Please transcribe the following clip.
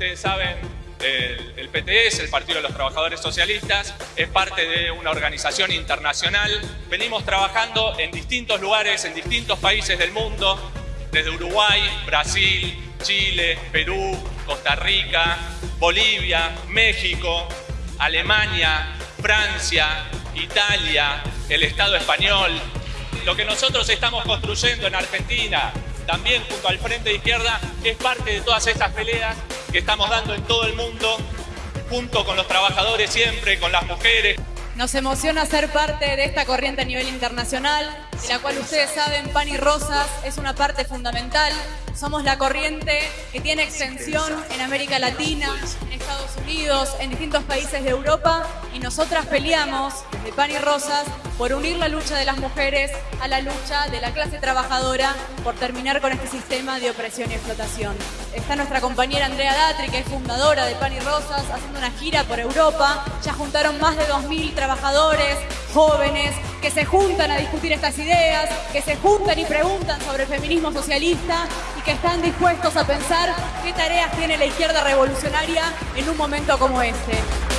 ustedes saben, el, PTS, el Partido de los Trabajadores Socialistas, es parte de una organización internacional. Venimos trabajando en distintos lugares, en distintos países del mundo, desde Uruguay, Brasil, Chile, Perú, Costa Rica, Bolivia, México, Alemania, Francia, Italia, el Estado español. Lo que nosotros estamos construyendo en Argentina, también junto al Frente de Izquierda, es parte de todas estas peleas que estamos dando en todo el mundo, junto con los trabajadores siempre, con las mujeres. Nos emociona ser parte de esta corriente a nivel internacional, de la cual ustedes saben, Pan y Rosas es una parte fundamental. Somos la corriente que tiene extensión en América Latina, en Estados Unidos, en distintos países de Europa y nosotras peleamos desde Pan y Rosas por unir la lucha de las mujeres a la lucha de la clase trabajadora por terminar con este sistema de opresión y explotación. Está nuestra compañera Andrea Datri, que es fundadora de Pan y Rosas, haciendo una gira por Europa. Ya juntaron más de 2.000 trabajadores, jóvenes, que se juntan a discutir estas ideas, que se juntan y preguntan sobre el feminismo socialista y que están dispuestos a pensar qué tareas tiene la izquierda revolucionaria en un momento como este.